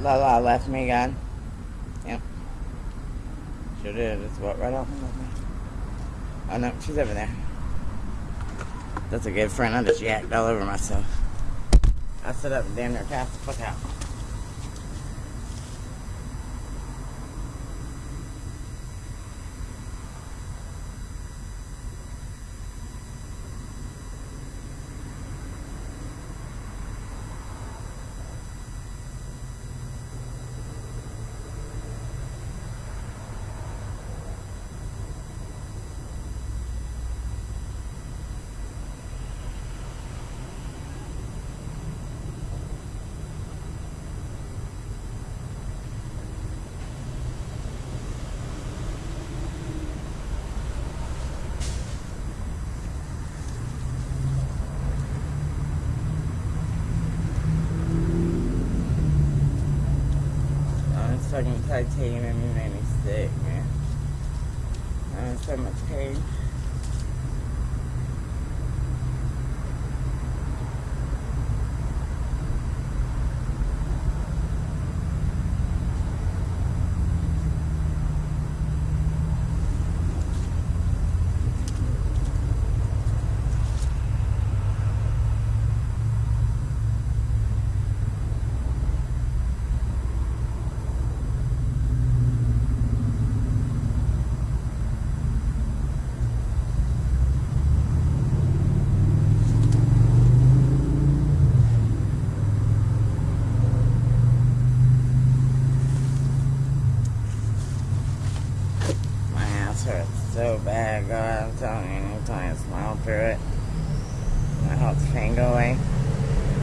Lala left me again. Yep. Sure did. It's what right off and left me. Oh no, she's over there. That's a good friend. I just yacked all over myself. I stood up and damn near cast the fuck out. It's fucking titanium and me sick, man. I'm in so much pain. Hurts so bad, God. I'm telling you, anytime I smile through it, my whole pain go away.